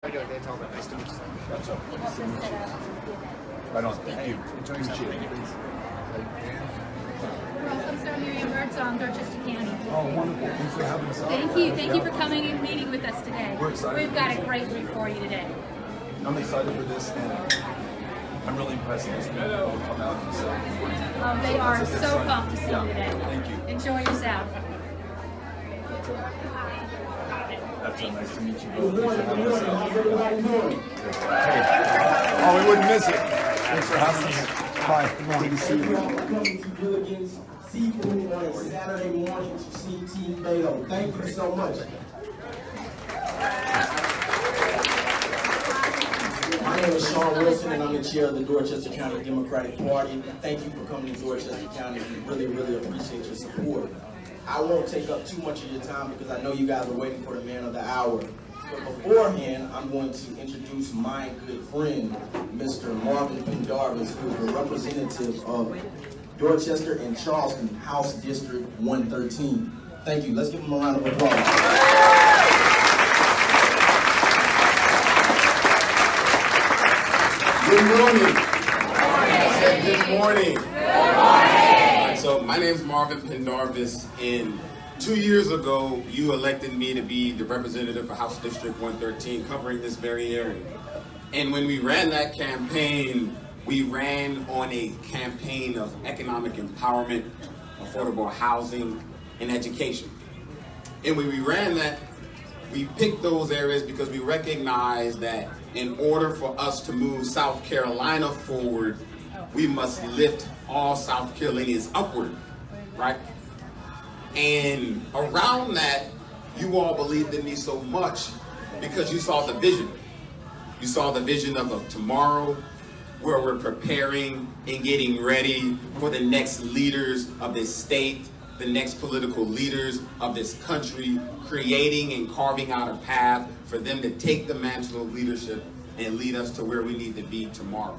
How you doing, Dan Talbot? Nice to meet you. sir. What's up? He helped us set up the. Right on. Thank you. Enjoy yourself. Thank you, Welcome, Sir Miriam Birdsong, Dorchester County. Oh, wonderful. Thanks for having us. Thank you. Thank you for coming and meeting with us today. We're excited. We've got a great week for you today. I'm excited for this, and I'm really impressed with these people who come out and say, Oh, um, they are so exciting. pumped to see Yeah. you today. Thank you. Enjoy yourself. That's so nice to meet you both. Thanks for having us out. Hey. Oh, we wouldn't miss it. Thanks for having us. Hi. Good to see you. Welcome to Gilligan's Seafood on a Saturday morning to see T. Beto. Thank you so much. My name is Sean Wilson and I'm the chair of the Dorchester County Democratic Party. Thank you for coming to Dorchester County. We really, really appreciate your support. I won't take up too much of your time because I know you guys are waiting for the man of the hour. But beforehand, I'm going to introduce my good friend, Mr. Marvin Pendarvis, who is the representative of Dorchester and Charleston, House District 113. Thank you. Let's give him a round of applause. Good morning. Good morning. Good morning. So my name is Marvin Pendarvis, and two years ago, you elected me to be the representative for House District 113, covering this very area. And when we ran that campaign, we ran on a campaign of economic empowerment, affordable housing, and education. And when we ran that, we picked those areas because we recognized that in order for us to move South Carolina forward, we must lift all South Carolinians upward, right? And around that, you all believed in me so much because you saw the vision. You saw the vision of a tomorrow where we're preparing and getting ready for the next leaders of this state, the next political leaders of this country, creating and carving out a path for them to take the mantle of leadership and lead us to where we need to be tomorrow.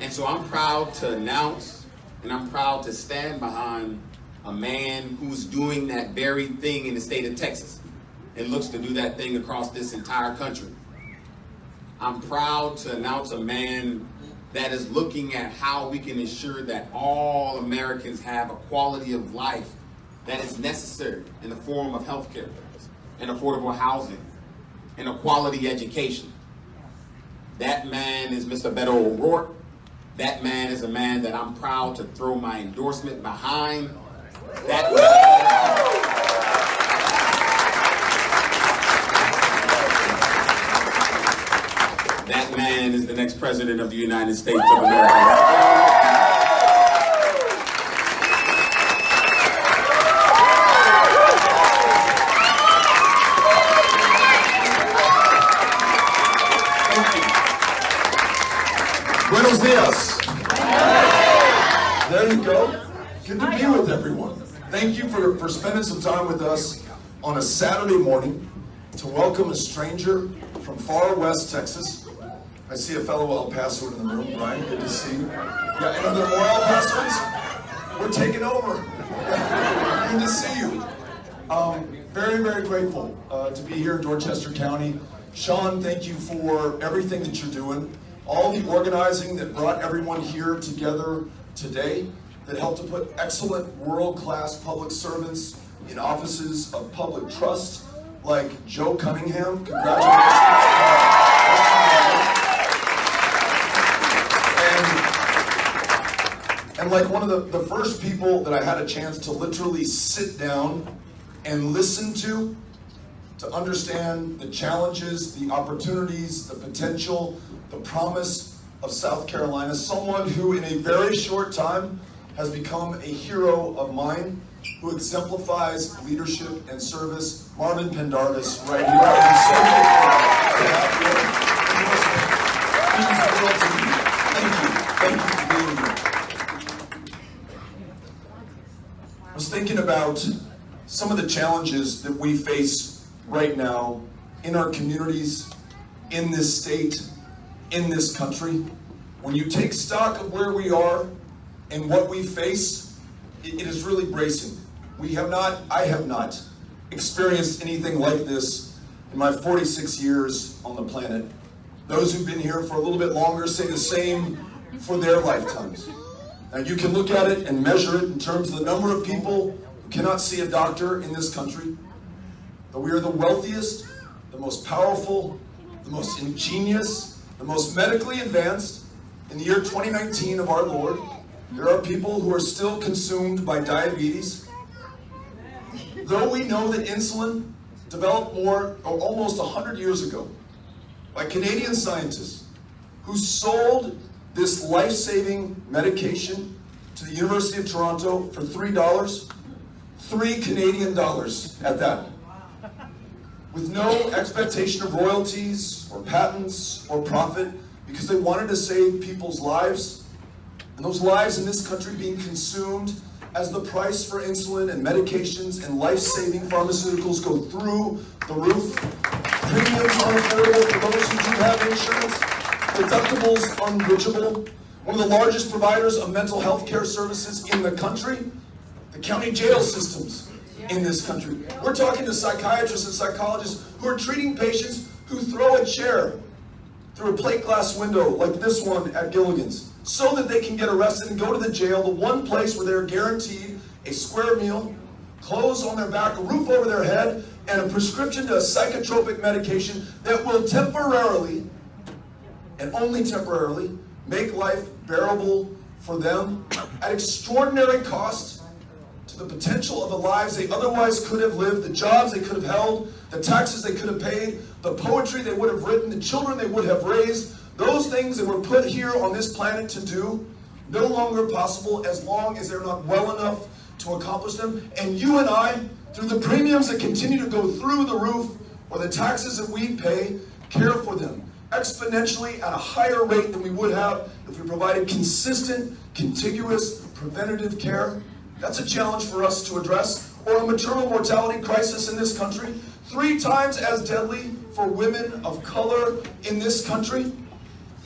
And so I'm proud to announce and I'm proud to stand behind a man who's doing that very thing in the state of Texas and looks to do that thing across this entire country. I'm proud to announce a man that is looking at how we can ensure that all Americans have a quality of life that is necessary in the form of health care and affordable housing and a quality education. That man is Mr. Beto O'Rourke. That man is a man that I'm proud to throw my endorsement behind. That That man is the next president of the United States of America. Thank you. Buenos dias. There you go. Good to be with everyone. Thank you for, for spending some time with us on a Saturday morning to welcome a stranger from far west Texas. I see a fellow El Paso in the room, Brian. Good to see you. Yeah, and are there more El Pasoans? We're taking over. Good to see you. Um, very, very grateful uh, to be here in Dorchester County. Sean, thank you for everything that you're doing, all the organizing that brought everyone here together today, that helped to put excellent world-class public servants in offices of public trust, like Joe Cunningham. Congratulations. And and like one of the, the first people that I had a chance to literally sit down and listen to, to understand the challenges, the opportunities, the potential, the promise of South Carolina, someone who in a very short time has become a hero of mine, who exemplifies leadership and service, Marvin Pendarvis, right here. I'm so grateful to have you. Thank you. Thank you for being here. I was thinking about some of the challenges that we face right now in our communities, in this state, in this country. When you take stock of where we are and what we face, it is really bracing. We have not, I have not, experienced anything like this in my 46 years on the planet. Those who've been here for a little bit longer say the same for their lifetimes. Now you can look at it and measure it in terms of the number of people who cannot see a doctor in this country. But we are the wealthiest, the most powerful, the most ingenious, the most medically advanced. In the year 2019 of our Lord, there are people who are still consumed by diabetes. Though we know that insulin developed more, or almost 100 years ago, by Canadian scientists who sold this life-saving medication to the University of Toronto for $3, three Canadian dollars at that with no expectation of royalties or patents or profit because they wanted to save people's lives. And those lives in this country being consumed as the price for insulin and medications and life-saving pharmaceuticals go through the roof. Premiums unaffordable for those who do have insurance. Deductibles unreachable. One of the largest providers of mental health care services in the country. The county jail systems in this country. We're talking to psychiatrists and psychologists who are treating patients who throw a chair through a plate glass window like this one at Gilligan's so that they can get arrested and go to the jail, the one place where they're guaranteed a square meal, clothes on their back, a roof over their head, and a prescription to a psychotropic medication that will temporarily, and only temporarily, make life bearable for them at extraordinary cost to the potential of the lives they otherwise could have lived, the jobs they could have held, the taxes they could have paid, the poetry they would have written, the children they would have raised, those things that were put here on this planet to do, no longer possible as long as they're not well enough to accomplish them. And you and I, through the premiums that continue to go through the roof, or the taxes that we pay, care for them exponentially at a higher rate than we would have if we provided consistent, contiguous, preventative care. That's a challenge for us to address. Or a maternal mortality crisis in this country, three times as deadly for women of color in this country.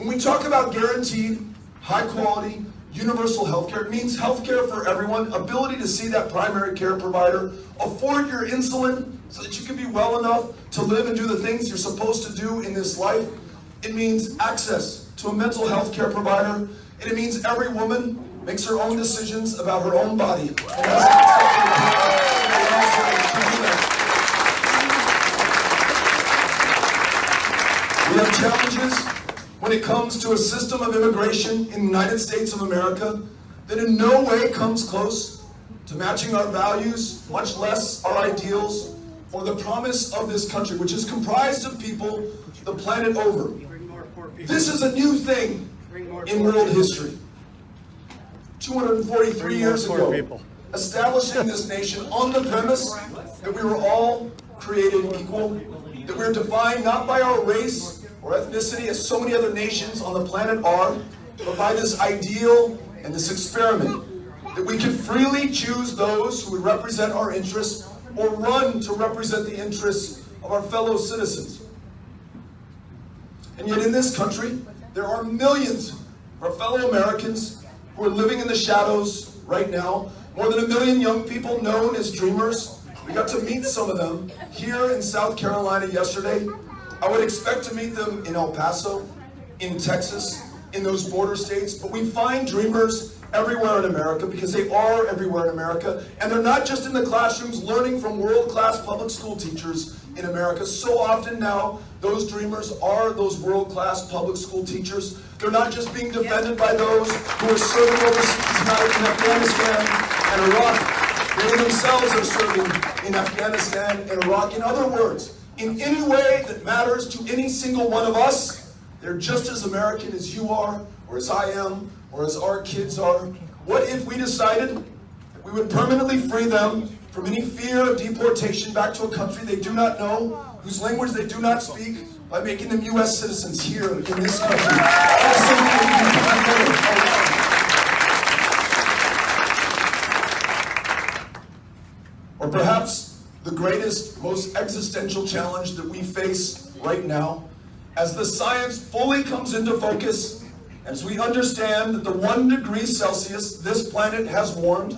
When we talk about guaranteed, high quality, universal health care, it means health care for everyone, ability to see that primary care provider, afford your insulin so that you can be well enough to live and do the things you're supposed to do in this life. It means access to a mental health care provider, and it means every woman makes her own decisions about her own body. We have challenges when it comes to a system of immigration in the United States of America that in no way comes close to matching our values, much less our ideals, or the promise of this country, which is comprised of people the planet over. This is a new thing in world history. 243 years ago, establishing this nation on the premise that we were all created equal, that we're defined not by our race or ethnicity as so many other nations on the planet are, but by this ideal and this experiment, that we can freely choose those who would represent our interests or run to represent the interests of our fellow citizens. And yet in this country, there are millions of our fellow Americans who are living in the shadows right now. More than a million young people known as dreamers. We got to meet some of them here in South Carolina yesterday. I would expect to meet them in El Paso, in Texas, in those border states, but we find dreamers everywhere in America because they are everywhere in America, and they're not just in the classrooms learning from world-class public school teachers in America. So often now, those dreamers are those world-class public school teachers. They're not just being defended by those who are serving overseas now in Afghanistan and Iraq. They themselves are serving in Afghanistan and Iraq. In other words, in any way that matters to any single one of us, they're just as American as you are, or as I am, or as our kids are. What if we decided that we would permanently free them from any fear of deportation back to a country they do not know, whose language they do not speak, by making them U.S. citizens here in this country? Or perhaps the greatest, most existential challenge that we face right now, as the science fully comes into focus, as we understand that the one degree Celsius this planet has warmed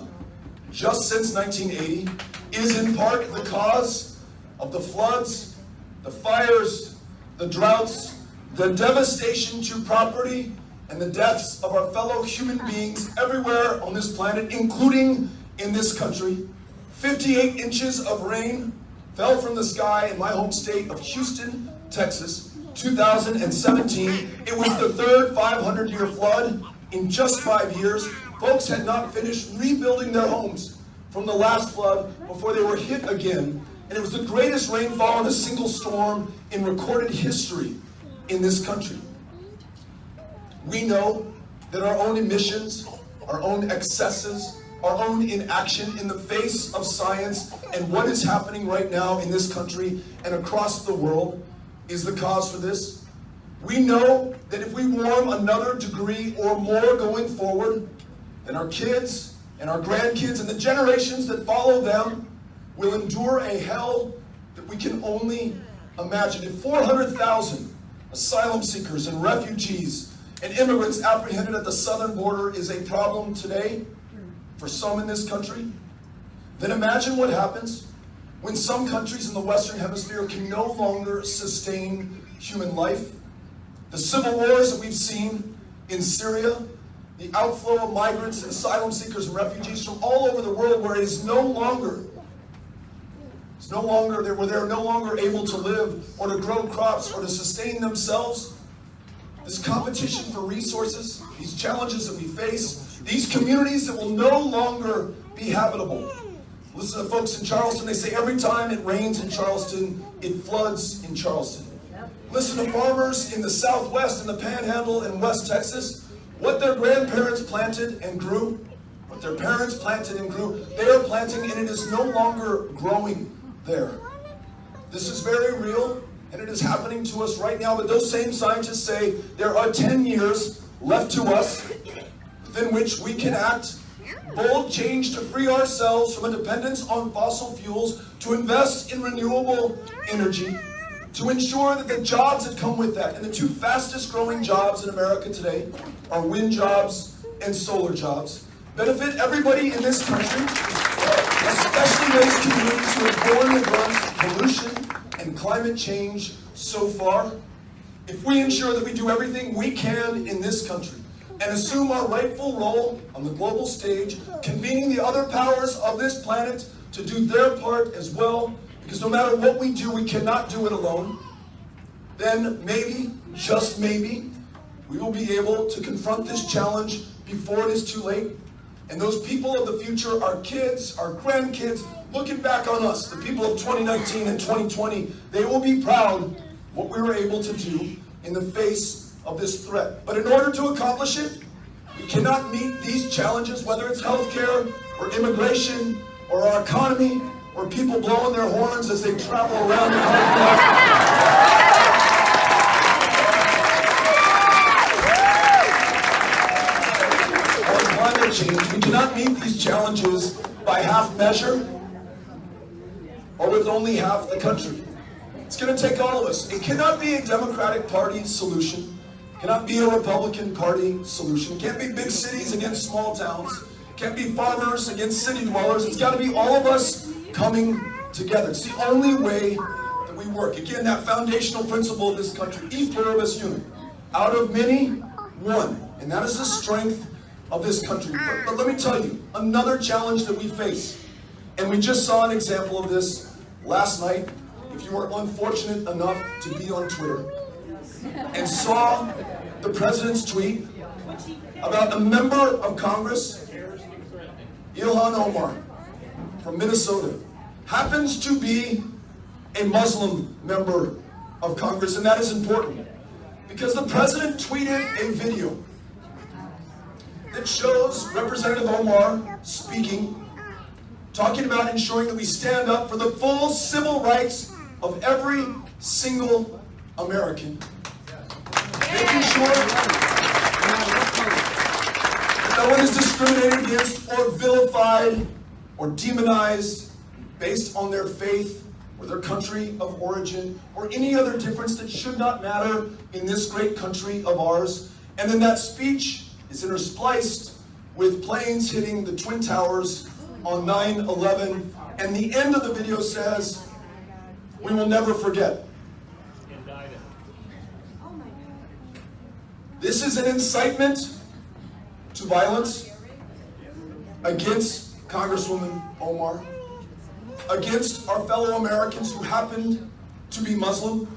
just since 1980 is in part the cause of the floods, the fires, the droughts, the devastation to property, and the deaths of our fellow human beings everywhere on this planet, including in this country. 58 inches of rain fell from the sky in my home state of Houston, Texas, 2017. It was the third 500 year flood in just five years. Folks had not finished rebuilding their homes from the last flood before they were hit again. And it was the greatest rainfall in a single storm in recorded history in this country. We know that our own emissions, our own excesses, our own inaction in the face of science and what is happening right now in this country and across the world is the cause for this. We know that if we warm another degree or more going forward, then our kids and our grandkids and the generations that follow them will endure a hell that we can only imagine. If 400,000 asylum seekers and refugees and immigrants apprehended at the southern border is a problem today for some in this country, then imagine what happens when some countries in the Western Hemisphere can no longer sustain human life. The civil wars that we've seen in Syria, the outflow of migrants asylum seekers and refugees from all over the world where it is no longer it's no longer where they're no longer able to live or to grow crops or to sustain themselves. This competition for resources, these challenges that we face, these communities that will no longer be habitable. Listen to folks in Charleston, they say every time it rains in Charleston, it floods in Charleston. Listen to farmers in the Southwest, in the Panhandle, in West Texas, what their grandparents planted and grew, what their parents planted and grew, they are planting and it is no longer growing there. This is very real and it is happening to us right now, but those same scientists say there are 10 years left to us within which we can act bold change to free ourselves from a dependence on fossil fuels, to invest in renewable energy, to ensure that the jobs that come with that, and the two fastest growing jobs in America today are wind jobs and solar jobs, benefit everybody in this country, especially those communities who have borne the brunt of pollution and climate change so far. If we ensure that we do everything we can in this country and assume our rightful role on the global stage, convening the other powers of this planet to do their part as well, because no matter what we do, we cannot do it alone, then maybe, just maybe, we will be able to confront this challenge before it is too late. And those people of the future, our kids, our grandkids, looking back on us, the people of 2019 and 2020, they will be proud what we were able to do in the face of this threat. But in order to accomplish it, we cannot meet these challenges, whether it's healthcare or immigration or our economy or people blowing their horns as they travel around the country. climate change, we cannot meet these challenges by half measure or with only half the country. It's going to take all of us. It cannot be a Democratic Party solution. Cannot be a Republican Party solution. It can't be big cities against small towns. It can't be farmers against city dwellers. It's got to be all of us coming together. It's the only way that we work. Again, that foundational principle of this country, e pluribus unum. Out of many, one. And that is the strength of this country. But, but let me tell you, another challenge that we face, and we just saw an example of this last night, if you were unfortunate enough to be on Twitter and saw the president's tweet about a member of Congress, Ilhan Omar from Minnesota, happens to be a Muslim member of Congress, and that is important because the president tweeted a video that shows Representative Omar speaking, talking about ensuring that we stand up for the full civil rights of every single American. Sure that no one is discriminated against or vilified or demonized based on their faith or their country of origin or any other difference that should not matter in this great country of ours. And then that speech is interspliced with planes hitting the Twin Towers on 9-11. And the end of the video says, we will never forget. This is an incitement to violence against Congresswoman Omar, against our fellow Americans who happen to be Muslim.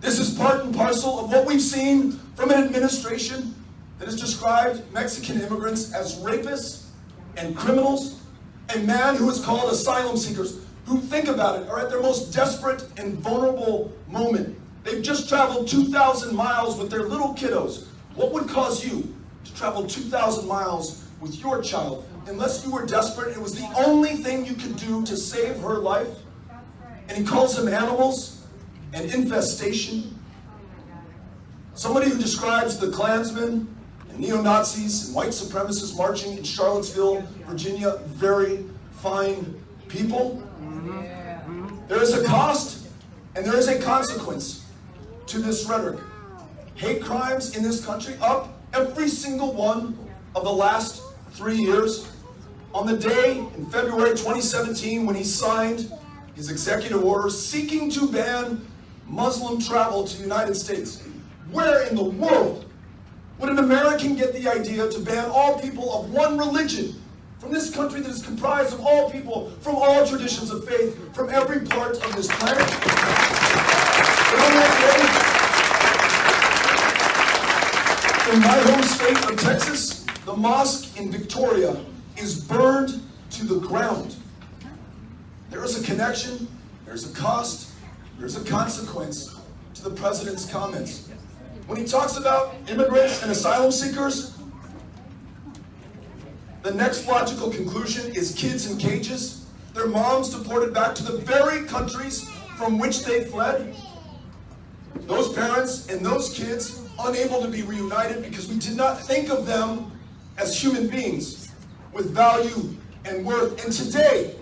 This is part and parcel of what we've seen from an administration that has described Mexican immigrants as rapists and criminals, and man who is called asylum seekers, who think about it, are at their most desperate and vulnerable moment. They've just traveled 2,000 miles with their little kiddos. What would cause you to travel 2,000 miles with your child unless you were desperate? It was the only thing you could do to save her life. And he calls them animals and infestation. Somebody who describes the Klansmen and neo-Nazis and white supremacists marching in Charlottesville, Virginia, very fine people. Mm-hmm. There is a cost and there is a consequence to this rhetoric. Hate crimes in this country up every single one of the last three years. On the day in February 2017 when he signed his executive order seeking to ban Muslim travel to the United States, where in the world would an American get the idea to ban all people of one religion from this country that is comprised of all people from all traditions of faith from every part of this planet? But on that day, in my home state of Texas, the mosque in Victoria is burned to the ground. There is a connection, there's a cost, there's a consequence to the president's comments. When he talks about immigrants and asylum seekers, the next logical conclusion is kids in cages, their moms deported back to the very countries from which they fled. Those parents and those kids unable to be reunited because we did not think of them as human beings with value and worth. And today,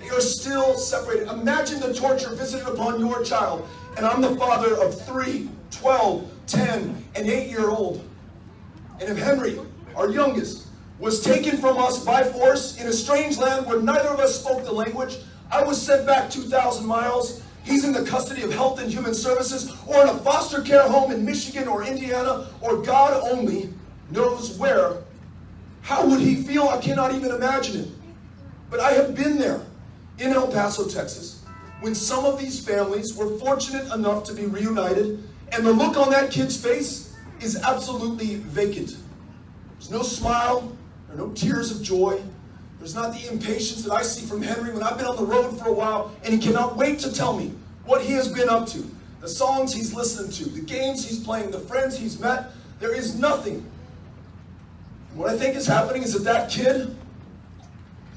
they are still separated. Imagine the torture visited upon your child. And I'm the father of three, 12, 10, and 8 year old. And if Henry, our youngest, was taken from us by force in a strange land where neither of us spoke the language, I was sent back 2,000 miles. He's in the custody of Health and Human Services or in a foster care home in Michigan or Indiana or God only knows where. How would he feel? I cannot even imagine it. But I have been there in El Paso, Texas, when some of these families were fortunate enough to be reunited, and the look on that kid's face is absolutely vacant. There's no smile, there are no tears of joy. There's not the impatience that I see from Henry when I've been on the road for a while and he cannot wait to tell me what he has been up to, the songs he's listened to, the games he's playing, the friends he's met. There is nothing. What I think is happening is that that kid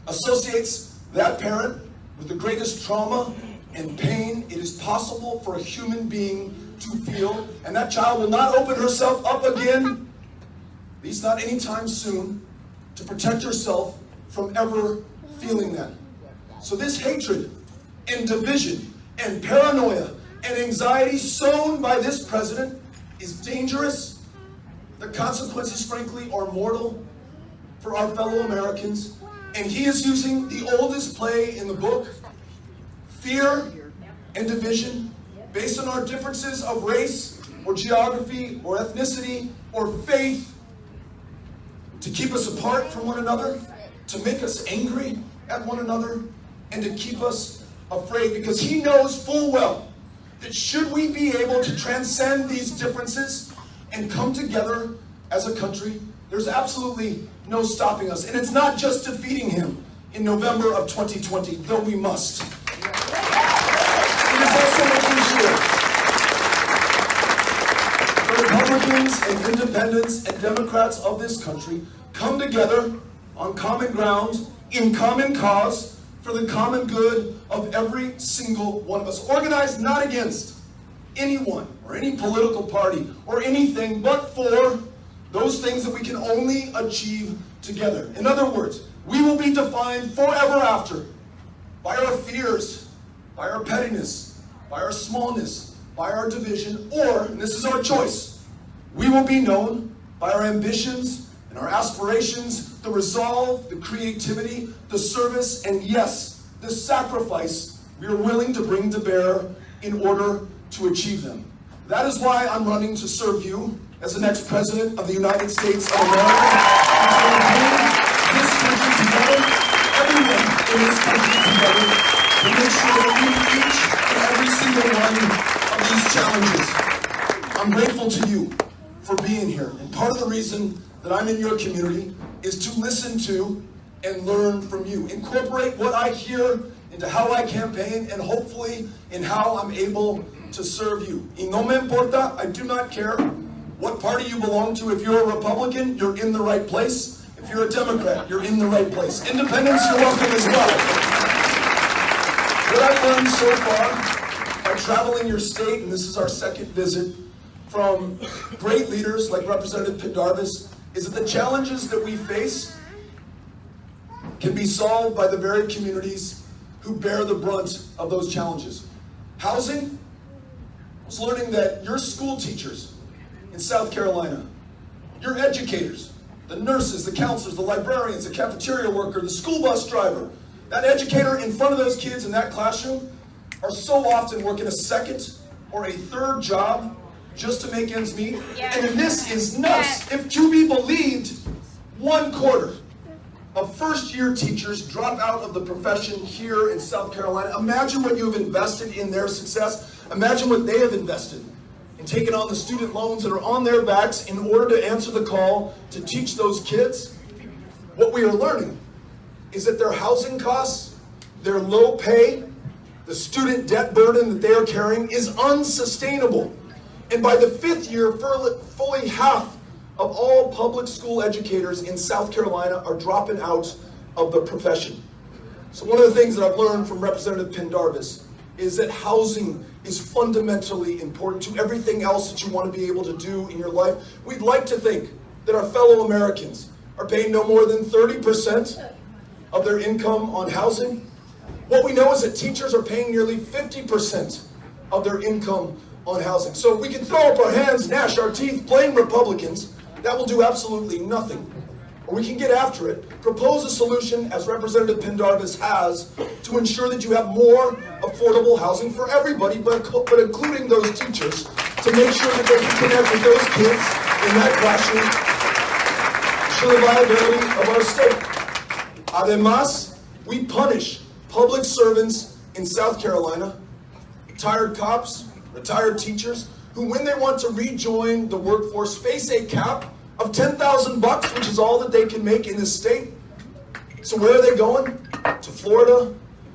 associates that parent with the greatest trauma and pain it is possible for a human being to feel, and that child will not open herself up again, at least not anytime soon, to protect yourself from ever feeling that. So this hatred and division and paranoia and anxiety sown by this president is dangerous. The consequences, frankly, are mortal for our fellow Americans. And he is using the oldest play in the book, fear and division, based on our differences of race or geography or ethnicity or faith, to keep us apart from one another, to make us angry at one another, and to keep us afraid because he knows full well that should we be able to transcend these differences and come together as a country, there's absolutely no stopping us. And it's not just defeating him in November of 2020, though we must. It is also making sure the Republicans and independents and Democrats of this country come together on common ground, in common cause, for the common good of every single one of us. Organized not against anyone or any political party or anything, but for those things that we can only achieve together. In other words, we will be defined forever after by our fears, by our pettiness, by our smallness, by our division, or, and this is our choice, we will be known by our ambitions and our aspirations, the resolve, the creativity, the service, and yes, the sacrifice we are willing to bring to bear in order to achieve them. That is why I'm running to serve you as the next president of the United States of America. This country together, everyone in this country together, to make sure that we each and every single one of these challenges. I'm grateful to you for being here. And part of the reason that I'm in your community is to listen to and learn from you. Incorporate what I hear into how I campaign and hopefully in how I'm able to serve you. Y no me importa, I do not care what party you belong to. If you're a Republican, you're in the right place. If you're a Democrat, you're in the right place. Independents, you're welcome as well. What I've learned so far by traveling your state, and this is our second visit, from great leaders like Representative Pendarvis, is that the challenges that we face can be solved by the very communities who bear the brunt of those challenges. Housing, I was learning that your school teachers in South Carolina, your educators, the nurses, the counselors, the librarians, the cafeteria worker, the school bus driver, that educator in front of those kids in that classroom are so often working a second or a third job just to make ends meet. Yes. And this is nuts. Yes. If to be believed, one quarter of first year teachers drop out of the profession here in South Carolina. Imagine what you've invested in their success. Imagine what they have invested in taking on the student loans that are on their backs in order to answer the call to teach those kids. What we are learning is that their housing costs, their low pay, the student debt burden that they are carrying is unsustainable. And by the fifth year, fully- half of all public school educators in South Carolina are dropping out of the profession. So one of the things that I've learned from Representative Pendarvis is that housing is fundamentally important to everything else that you want to be able to do in your life. We'd like to think that our fellow Americans are paying no more than 30% of their income on housing. What we know is that teachers are paying nearly 50% of their income on housing. So we can throw up our hands, gnash our teeth, blame Republicans. That will do absolutely nothing. Or we can get after it, propose a solution, as Representative Pendarvis has, to ensure that you have more affordable housing for everybody, but, but including those teachers, to make sure that they can connect with those kids in that classroom, ensure the viability of our state. Además, we punish public servants in South Carolina, retired cops, retired teachers, who when they want to rejoin the workforce face a cap of 10,000 bucks, which is all that they can make in this state. So where are they going? To Florida,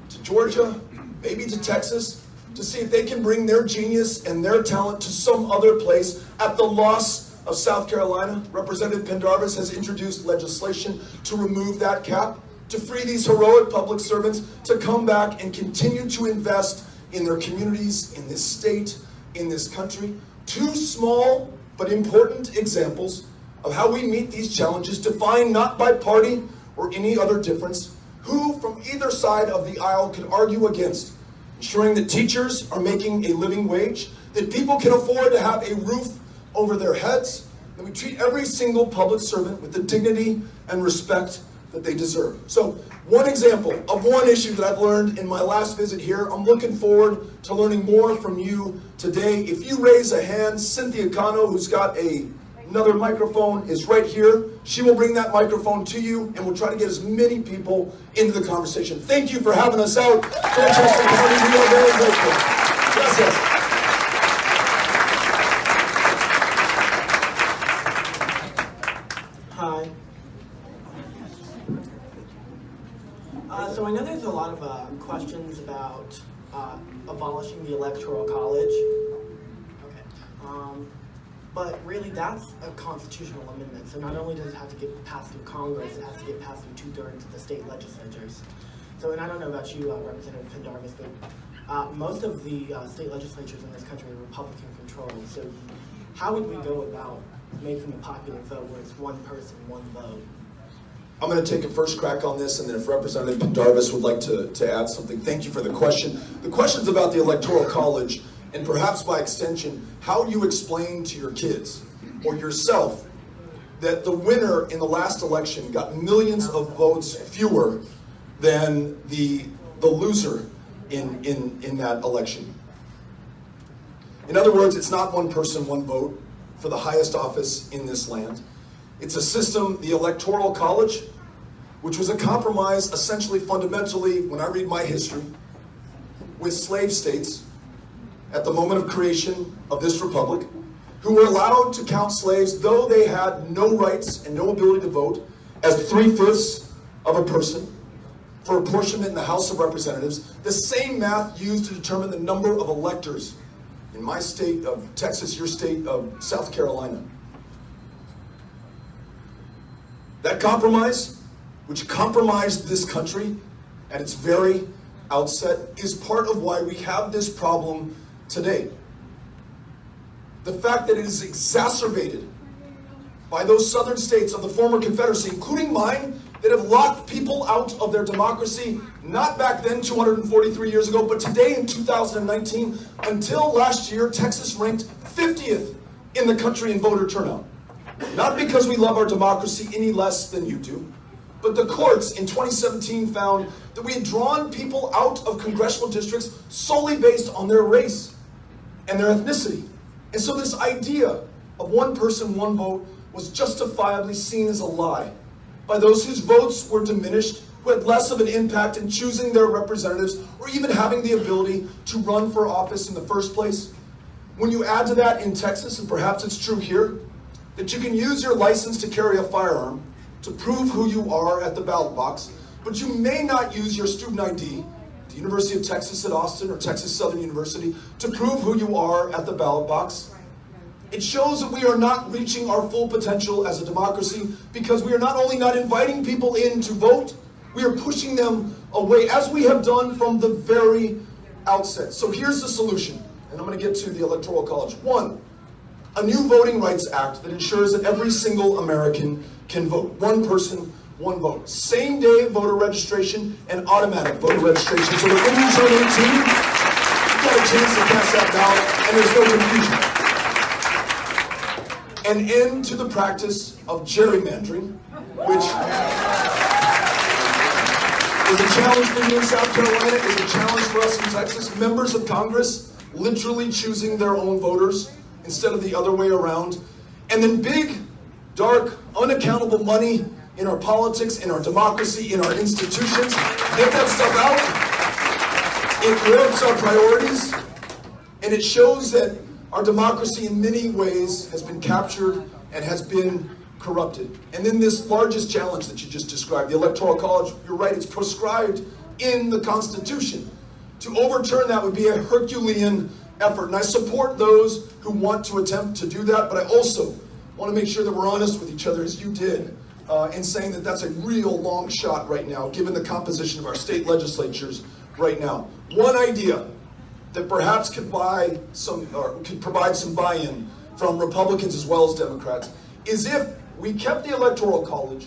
to Georgia, maybe to Texas, to see if they can bring their genius and their talent to some other place at the loss of South Carolina. Representative Pendarvis has introduced legislation to remove that cap, to free these heroic public servants to come back and continue to invest in their communities, in this state, in this country. Two small but important examples of how we meet these challenges, defined not by party or any other difference, who from either side of the aisle could argue against ensuring that teachers are making a living wage, that people can afford to have a roof over their heads, that we treat every single public servant with the dignity and respect that they deserve. So, one example of one issue that I've learned in my last visit here, I'm looking forward to learning more from you today. If you raise a hand, Cynthia Cano, who's got a Another microphone is right here. She will bring that microphone to you, and we'll try to get as many people into the conversation. Thank you for having us out. County, we are very grateful. Gracias. Hi. Uh, so I know there's a lot of uh, questions about uh, abolishing the electoral college. Okay. Um, but really, that's a constitutional amendment. So not only does it have to get passed through Congress, it has to get passed through two thirds of the state legislatures. So, and I don't know about you, uh, Representative Pendarvis, but uh, most of the uh, state legislatures in this country are Republican controlled. So, how would we go about making a popular vote where it's one person, one vote? I'm going to take a first crack on this, and then if Representative Pendarvis would like to, to add something, thank you for the question. The question's about the Electoral College, and perhaps by extension, how do you explain to your kids or yourself that the winner in the last election got millions of votes fewer than the, the loser in, in, in that election. In other words, it's not one person, one vote for the highest office in this land. It's a system, the Electoral College, which was a compromise essentially fundamentally, when I read my history, with slave states at the moment of creation of this republic, who were allowed to count slaves though they had no rights and no ability to vote as three-fifths of a person for apportionment in the House of Representatives, the same math used to determine the number of electors in my state of Texas, your state of South Carolina. That compromise, which compromised this country at its very outset, is part of why we have this problem today. The fact that it is exacerbated by those southern states of the former Confederacy, including mine, that have locked people out of their democracy, not back then 243 years ago, but today in 2019. Until last year, Texas ranked 50th in the country in voter turnout. Not because we love our democracy any less than you do, but the courts in 2017 found that we had drawn people out of congressional districts solely based on their race and their ethnicity. And so this idea of one person, one vote was justifiably seen as a lie by those whose votes were diminished, who had less of an impact in choosing their representatives or even having the ability to run for office in the first place. When you add to that in Texas, and perhaps it's true here, that you can use your license to carry a firearm to prove who you are at the ballot box, but you may not use your student ID, the University of Texas at Austin or Texas Southern University, to prove who you are at the ballot box. It shows that we are not reaching our full potential as a democracy because we are not only not inviting people in to vote, we are pushing them away, as we have done from the very outset. So here's the solution, and I'm going to get to the Electoral College. One, a new Voting Rights Act that ensures that every single American can vote. One person, one vote. Same day voter registration and automatic voter registration. So that when you turn 18, you've got a chance to cast that ballot and there's no confusion. An end to the practice of gerrymandering, which is a challenge for you in South Carolina, is a challenge for us in Texas. Members of Congress literally choosing their own voters instead of the other way around. And then big, dark, unaccountable money in our politics, in our democracy, in our institutions. Get that stuff out. It warps our priorities. And it shows that our democracy in many ways has been captured and has been corrupted. And then this largest challenge that you just described, the Electoral College, you're right, it's prescribed in the Constitution. To overturn that would be a Herculean effort. And I support those who want to attempt to do that, but I also want to make sure that we're honest with each other, as you did, uh, in saying that that's a real long shot right now, given the composition of our state legislatures right now. One idea that perhaps could buy some, or could provide some buy-in from Republicans as well as Democrats, is if we kept the Electoral College,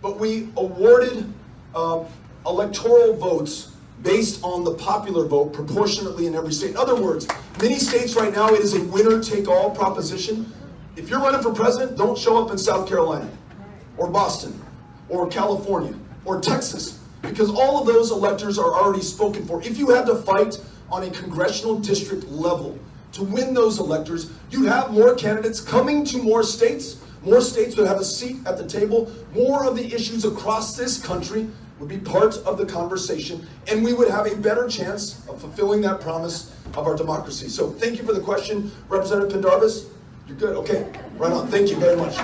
but we awarded uh, electoral votes based on the popular vote proportionately in every state. In other words, many states right now, it is a winner-take-all proposition. If you're running for president, don't show up in South Carolina, or Boston, or California, or Texas, because all of those electors are already spoken for. If you had to fight on a congressional district level to win those electors, you'd have more candidates coming to more states, more states would have a seat at the table, more of the issues across this country would be part of the conversation, and we would have a better chance of fulfilling that promise of our democracy. So thank you for the question, Representative Pendarvis. You're good, okay, right on, thank you very much.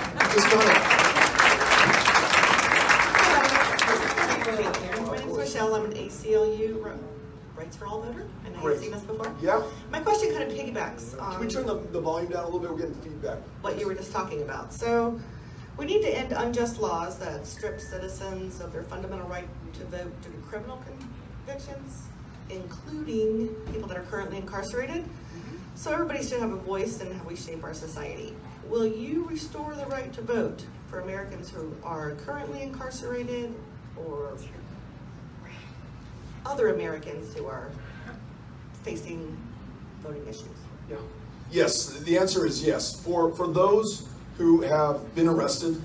My name's Michelle, I'm an ACLU Rights for All voter, and I Great. have seen this before. Yeah? My question kind of piggybacks Can we turn the, the volume down a little bit? We're getting feedback. what you were just talking about. So, we need to end unjust laws that strip citizens of their fundamental right to vote due to criminal convictions, including people that are currently incarcerated. Mm-hmm. So everybody should have a voice in how we shape our society. Will you restore the right to vote for Americans who are currently incarcerated or other Americans who are facing voting issues? Yeah. Yes, the answer is yes. For, for those who have been arrested,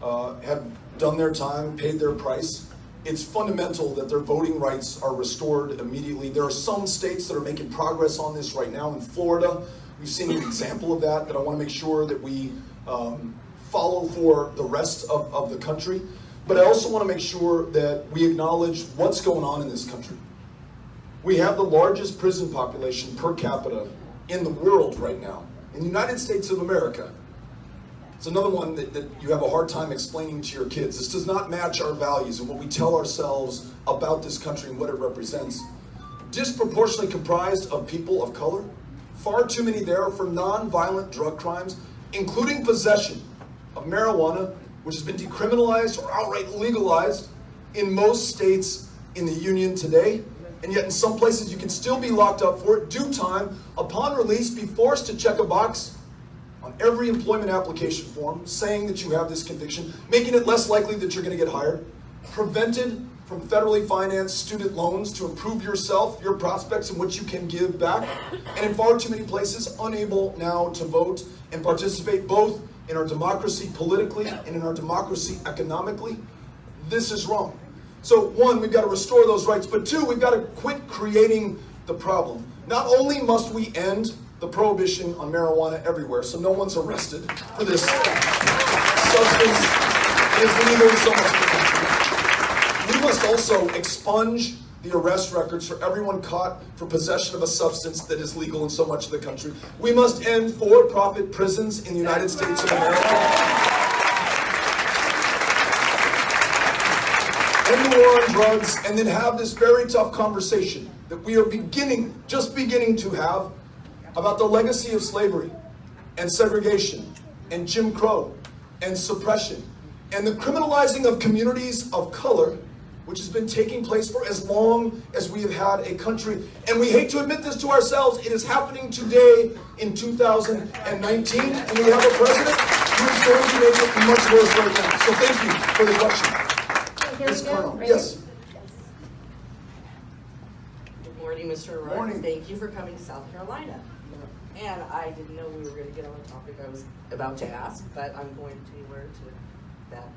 uh, have done their time, paid their price, it's fundamental that their voting rights are restored immediately. There are some states that are making progress on this right now. In Florida, We've seen an example of that that I want to make sure that we um, follow for the rest of, of the country. But I also want to make sure that we acknowledge what's going on in this country. We have the largest prison population per capita in the world right now. In the United States of America, it's another one that, that you have a hard time explaining to your kids. This does not match our values and what we tell ourselves about this country and what it represents. Disproportionately comprised of people of color, far too many there for non-violent drug crimes, including possession of marijuana, which has been decriminalized or outright legalized in most states in the union today. And yet in some places you can still be locked up for it, due time, upon release, be forced to check a box on every employment application form saying that you have this conviction, making it less likely that you're going to get hired, prevented from federally financed student loans to improve yourself, your prospects, and what you can give back, and in far too many places, unable now to vote and participate both in our democracy politically and in our democracy economically. This is wrong. So, one, we've got to restore those rights, but two, we've got to quit creating the problem. Not only must we end the prohibition on marijuana everywhere, so no one's arrested for this substance is legal in so much of the country. We must also expunge the arrest records for everyone caught for possession of a substance that is legal in so much of the country. We must end for-profit prisons in the United States of America. end the war on drugs, and then have this very tough conversation that we are beginning, just beginning to have about the legacy of slavery and segregation and Jim Crow and suppression and the criminalizing of communities of color, which has been taking place for as long as we have had a country. And we hate to admit this to ourselves, it is happening today in 2019, and we have a president who is going to make it much worse right now. So thank you for the question. Here Ms. we go. Colonel, Right yes. Good morning, Mr. Roy. Morning. Thank you for coming to South Carolina. And I didn't know we were gonna get on the topic I was about to ask, but I'm going to alert to that.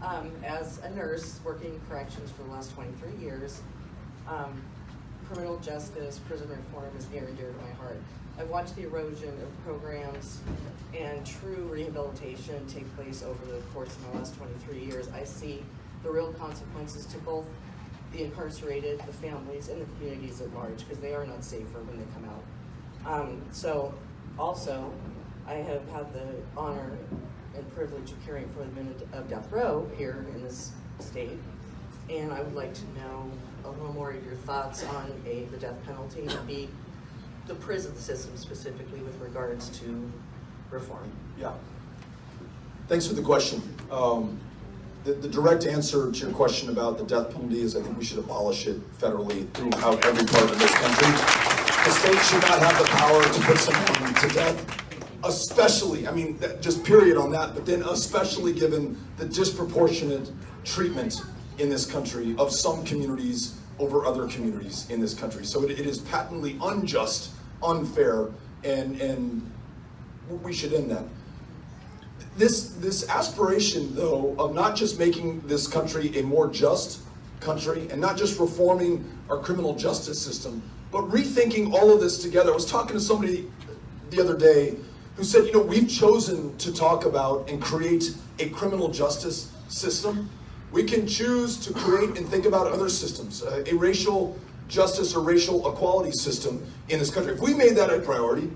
Um, as a nurse working in corrections for the last twenty-three years, um, criminal justice, prison reform is near and dear to my heart. I've watched the erosion of programs and true rehabilitation take place over the course of my last twenty-three years. I see the real consequences to both the incarcerated, the families, and the communities at large, because they are not safer when they come out. Um, so, also, I have had the honor and privilege of caring for the men of death row here in this state, and I would like to know a little more of your thoughts on A, the death penalty, and B, the prison system specifically with regards to reform. Yeah. Thanks for the question. Um, the, the direct answer to your question about the death penalty is I think we should abolish it federally throughout every part of this country. The state should not have the power to put someone to death, especially, I mean, just period on that, but then especially given the disproportionate treatment in this country of some communities over other communities in this country. So it, it is patently unjust, unfair, and, and we should end that this this aspiration though of not just making this country a more just country and not just reforming our criminal justice system but rethinking all of this together i was talking to somebody the other day who said you know we've chosen to talk about and create a criminal justice system we can choose to create and think about other systems uh, a racial justice or racial equality system in this country if we made that a priority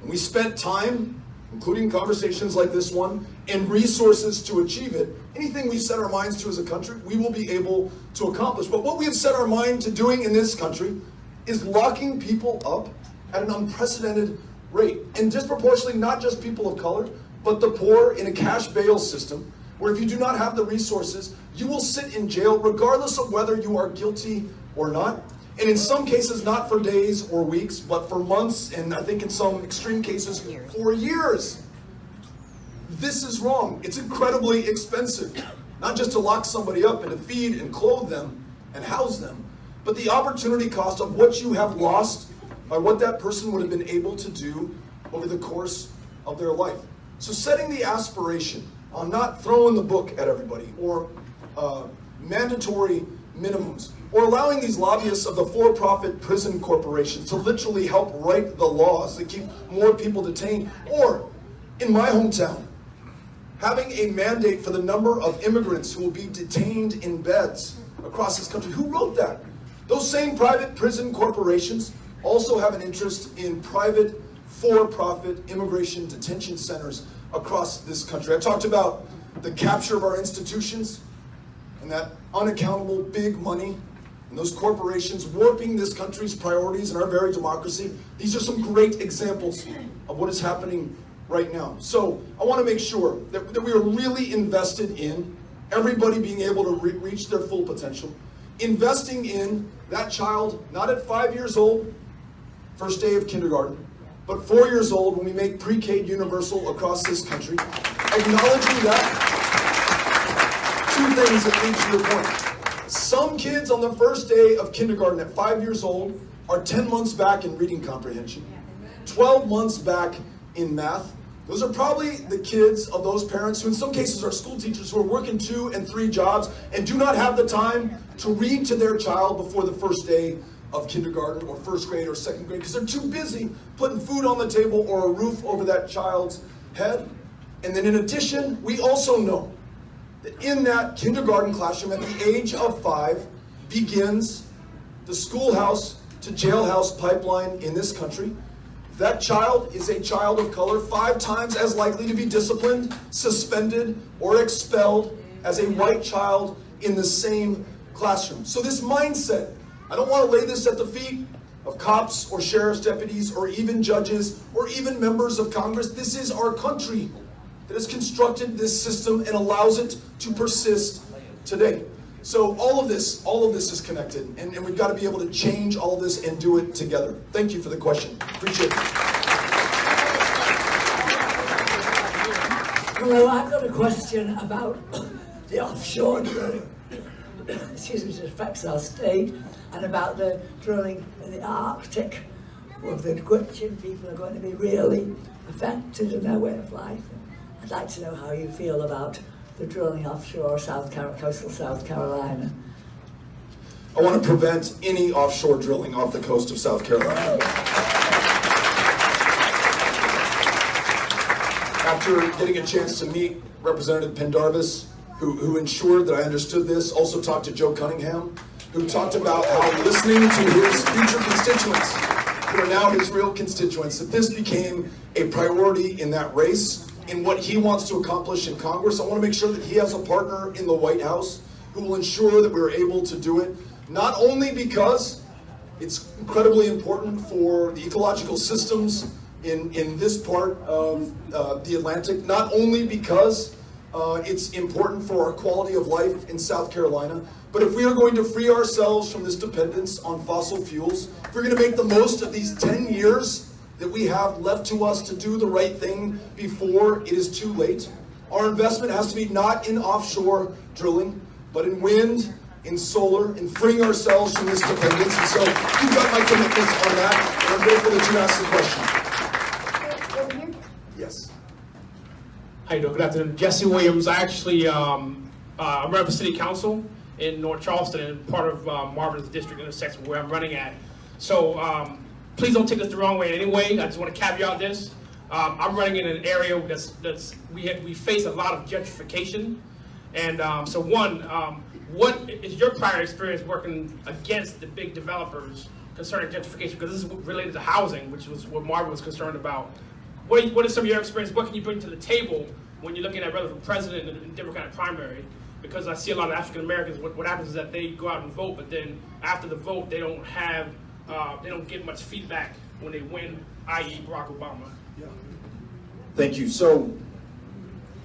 and we spent time including conversations like this one, and resources to achieve it, anything we set our minds to as a country, we will be able to accomplish. But what we have set our mind to doing in this country is locking people up at an unprecedented rate, and disproportionately not just people of color, but the poor in a cash bail system, where if you do not have the resources, you will sit in jail regardless of whether you are guilty or not. And in some cases, not for days or weeks, but for months, and I think in some extreme cases, for years. This is wrong. It's incredibly expensive. Not just to lock somebody up and to feed and clothe them and house them, but the opportunity cost of what you have lost by what that person would have been able to do over the course of their life. So setting the aspiration on not throwing the book at everybody or uh, mandatory minimums, or allowing these lobbyists of the for-profit prison corporations to literally help write the laws that keep more people detained, or in my hometown, having a mandate for the number of immigrants who will be detained in beds across this country. Who wrote that? Those same private prison corporations also have an interest in private for-profit immigration detention centers across this country. I talked about the capture of our institutions and that unaccountable big money and those corporations warping this country's priorities and our very democracy. These are some great examples of what is happening right now. So I want to make sure that, that we are really invested in everybody being able to re- reach their full potential. Investing in that child, not at five years old, first day of kindergarten, but four years old when we make pre-K universal across this country. Acknowledging that, two things that lead to your point. Some kids on the first day of kindergarten at five years old are 10 months back in reading comprehension, 12 months back in math. Those are probably the kids of those parents who in some cases are school teachers who are working two and three jobs and do not have the time to read to their child before the first day of kindergarten or first grade or second grade because they're too busy putting food on the table or a roof over that child's head. And then in addition, we also know that in that kindergarten classroom at the age of five begins the schoolhouse to jailhouse pipeline in this country. That child is a child of color, five times as likely to be disciplined, suspended, or expelled as a white child in the same classroom. So, this mindset, I don't want to lay this at the feet of cops or sheriff's deputies or even judges or even members of Congress. This is our country that has constructed this system and allows it to persist today. So all of this, all of this is connected, and, and we've got to be able to change all of this and do it together. Thank you for the question. Appreciate it. Hello, I've got a question about the offshore drilling. Excuse me, that affects our state, and about the drilling in the Arctic, where the Gwich'in people are going to be really affected in their way of life. I'd like to know how you feel about the drilling offshore South Car- coastal South Carolina. I want to prevent any offshore drilling off the coast of South Carolina. After getting a chance to meet Representative Pendarvis, who, who ensured that I understood this, also talked to Joe Cunningham, who talked about how listening to his future constituents, who are now his real constituents, that this became a priority in that race, in what he wants to accomplish in Congress. I want to make sure that he has a partner in the White House who will ensure that we're able to do it, not only because it's incredibly important for the ecological systems in, in this part of uh, the Atlantic, not only because uh, it's important for our quality of life in South Carolina, but if we are going to free ourselves from this dependence on fossil fuels, if we're going to make the most of these 10 years that we have left to us to do the right thing before it is too late, our investment has to be not in offshore drilling, but in wind, in solar, in freeing ourselves from this dependence. And so you've got my commitments on that, and I'm grateful that you asked the question. Yes. How you doing? Good afternoon. Jesse Williams. I actually, um, uh, I'm running for city council in North Charleston and part of uh, Marvin's district intersection where I'm running at. So um, please don't take this the wrong way in any way. I just want to caveat this. Um, I'm running in an area that's, that's we, have, we face a lot of gentrification. And um, so one, um, what is your prior experience working against the big developers concerning gentrification? Because this is related to housing, which was what Marvin was concerned about. What, are- what is some of your experience? What can you bring to the table when you're looking at for president the Democratic primary? Because I see a lot of African Americans. What, what happens is that they go out and vote, but then after the vote, they don't have, uh, they don't get much feedback when they win, i.e., Barack Obama. Yeah. Thank you. So,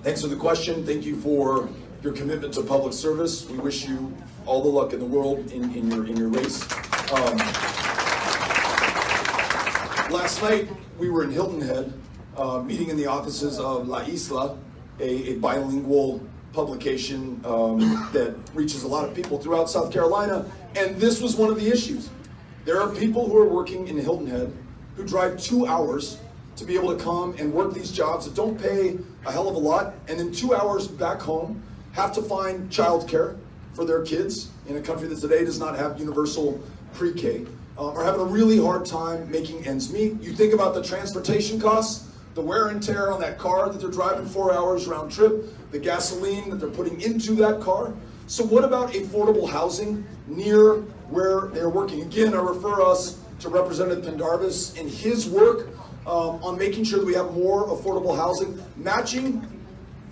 thanks for the question. Thank you for your commitment to public service. We wish you all the luck in the world in, in your in your race. Um, last night we were in Hilton Head, uh, meeting in the offices of La Isla, a, a bilingual publication um, that reaches a lot of people throughout South Carolina, and this was one of the issues. There are people who are working in Hilton Head who drive two hours to be able to come and work these jobs that don't pay a hell of a lot, and then two hours back home have to find childcare, for their kids in a country that today does not have universal pre-K uh, are having a really hard time making ends meet. You think about the transportation costs, the wear and tear on that car that they're driving four hours round trip, the gasoline that they're putting into that car. So what about affordable housing near where they're working? Again, I refer us to Representative Pendarvis and his work um, on making sure that we have more affordable housing, matching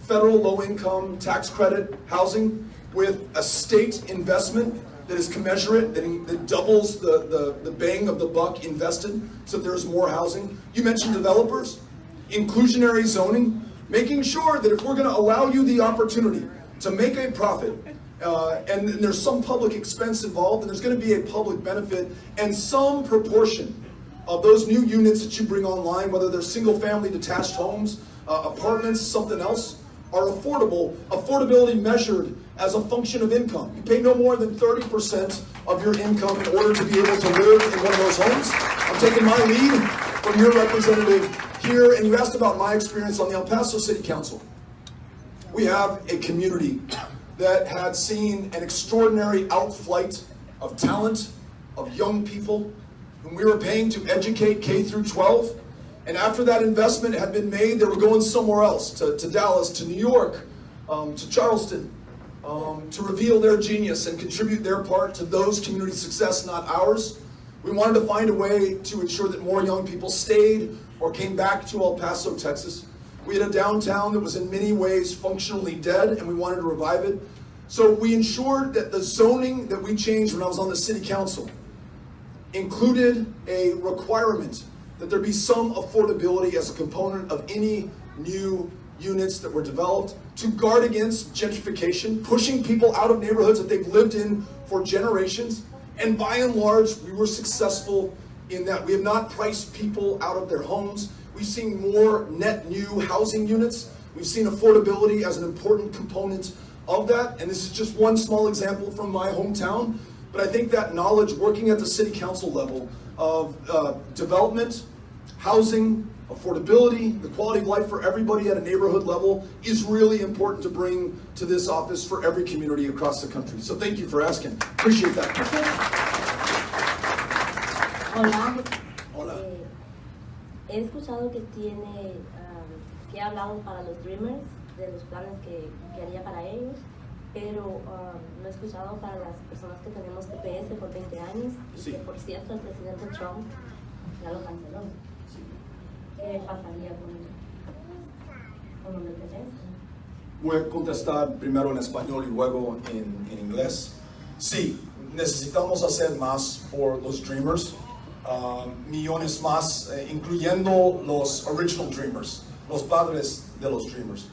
federal low-income tax credit housing with a state investment that is commensurate, that, in- that doubles the, the, the bang of the buck invested, so that there's more housing. You mentioned developers, inclusionary zoning, making sure that if we're gonna allow you the opportunity to make a profit, uh, and there's some public expense involved, and there's gonna be a public benefit, and some proportion of those new units that you bring online, whether they're single-family detached homes, uh, apartments, something else, are affordable, affordability measured as a function of income. You pay no more than 30% of your income in order to be able to live in one of those homes. I'm taking my lead from your representative here, and you asked about my experience on the El Paso City Council. We have a community that had seen an extraordinary outflight of talent, of young people, whom we were paying to educate K through 12. And after that investment had been made, they were going somewhere else, to, to Dallas, to New York, um, to Charleston, um, to reveal their genius and contribute their part to those community success, not ours. We wanted to find a way to ensure that more young people stayed or came back to El Paso, Texas. We had a downtown that was in many ways functionally dead, and we wanted to revive it. So we ensured that the zoning that we changed when I was on the city council included a requirement that there be some affordability as a component of any new units that were developed to guard against gentrification, pushing people out of neighborhoods that they've lived in for generations. And by and large, we were successful in that. We have not priced people out of their homes. We've seen more net new housing units. We've seen affordability as an important component of that. And this is just one small example from my hometown. But I think that knowledge working at the city council level of uh, development, housing, affordability, the quality of life for everybody at a neighborhood level is really important to bring to this office for every community across the country. So thank you for asking. Appreciate that. He escuchado que tiene, am, que ha hablado para los Dreamers, de los planes que, que haría para ellos, pero no he escuchado para las personas que tenemos TPS por 20 años, y Sí. que por cierto el presidente Trump ya lo canceló. ¿Qué pasaría con, con los TPS? Voy a contestar primero en español y luego en, en inglés. Sí, necesitamos hacer más por los Dreamers, ah, millones más, eh, incluyendo los Original Dreamers, los padres de los Dreamers,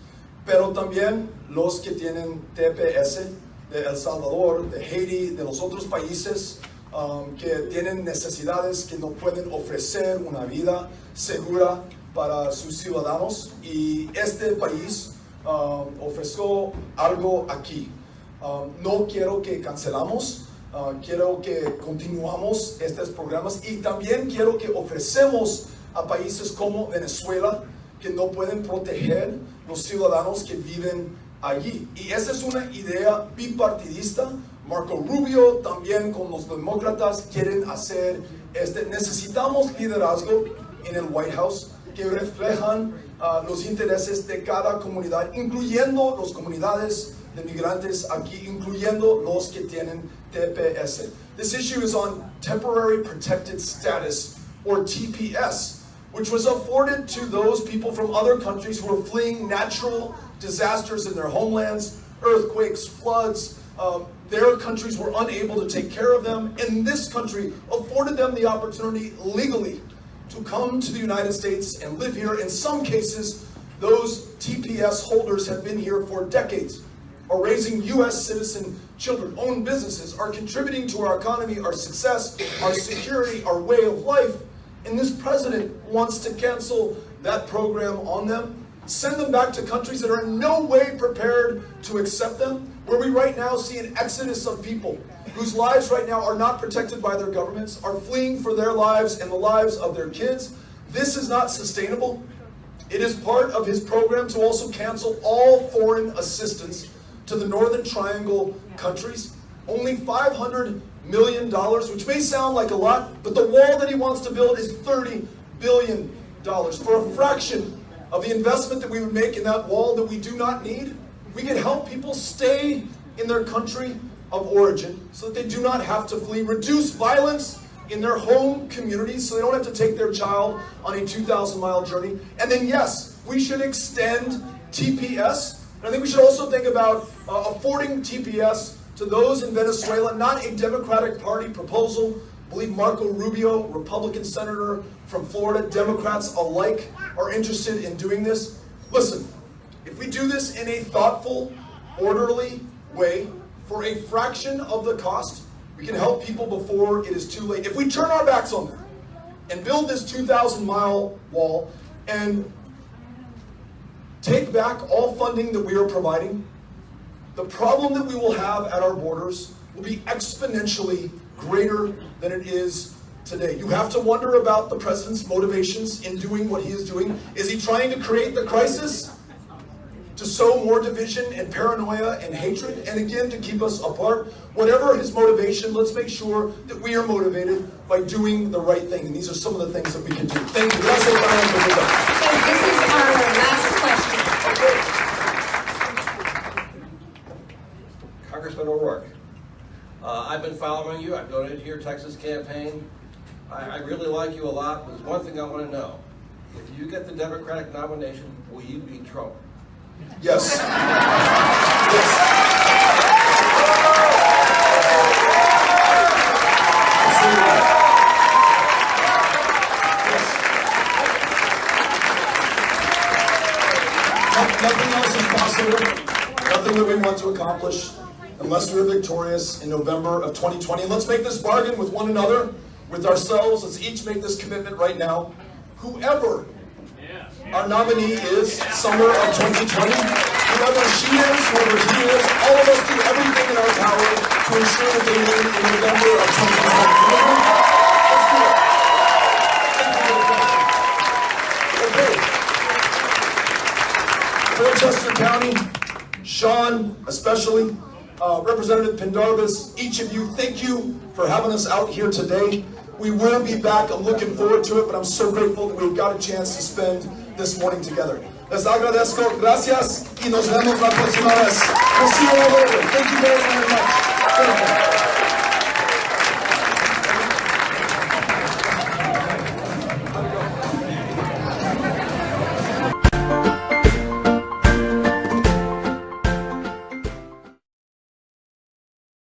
pero también los que tienen TPS de El Salvador, de Haití, de los otros países um, que tienen necesidades que no pueden ofrecer una vida segura para sus ciudadanos y este país um, ofreció algo aquí. Um, no quiero que cancelamos, uh, quiero que continuamos estos programas y también quiero que ofrecemos a países como Venezuela que no pueden proteger los ciudadanos que viven allí. Y esa es una idea bipartidista. Marco Rubio también con los demócratas quieren hacer este. Necesitamos liderazgo en el White House que reflejan ah, los intereses de cada comunidad, incluyendo las comunidades de migrantes aquí, incluyendo los que tienen TPS. This issue is on temporary protected status, or TPS, which was afforded to those people from other countries who are fleeing natural disasters in their homelands, earthquakes, floods. Um, their countries were unable to take care of them, and this country afforded them the opportunity legally to come to the United States and live here. In some cases, those TPS holders have been here for decades, are raising U.S. citizen children, own businesses, are contributing to our economy, our success, our security, our way of life. And this president wants to cancel that program on them, send them back to countries that are in no way prepared to accept them, where we right now see an exodus of people whose lives right now are not protected by their governments, are fleeing for their lives and the lives of their kids. This is not sustainable. It is part of his program to also cancel all foreign assistance to the Northern Triangle countries. Only $500 million, which may sound like a lot, but the wall that he wants to build is $30 billion. For a fraction of the investment that we would make in that wall that we do not need, we could help people stay in their country of origin so that they do not have to flee, reduce violence in their home communities so they don't have to take their child on a 2,000 mile journey. And then, yes, we should extend TPS. And I think we should also think about uh, affording TPS to those in Venezuela, not a Democratic Party proposal. I believe Marco Rubio, Republican senator from Florida, Democrats alike are interested in doing this. Listen, if we do this in a thoughtful, orderly way, for a fraction of the cost, we can help people before it is too late. If we turn our backs on them and build this 2,000 mile wall and take back all funding that we are providing, the problem that we will have at our borders will be exponentially greater than it is today. You have to wonder about the president's motivations in doing what he is doing. Is he trying to create the crisis? To sow more division and paranoia and hatred, and again to keep us apart. Whatever his motivation, let's make sure that we are motivated by doing the right thing. And these are some of the things that we can do. Thank you. Gracias, Brian, por verdad. So this is our last question. Congressman O'Rourke, uh, I've been following you. I've donated to your Texas campaign. I, I really like you a lot. There's one thing I want to know. If you get the Democratic nomination, will you beat Trump? Yes. Nothing else is possible, nothing that we want to accomplish unless we're victorious in November of 2020. And let's make this bargain with one another, with ourselves. Let's each make this commitment right now. Whoever our nominee is summer of 2020. Whoever she is, whoever he is, all of us do everything in our power to ensure that they win in November of 2020. Dorchester County, Sean especially, uh, Representative Pendarvis, each of you, thank you for having us out here today. We will be back. I'm looking forward to it, but I'm so grateful that we've got a chance to spend this morning together. Les agradezco. Gracias y nos vemos la próxima vez. We'll see you all over. Thank you very, very much.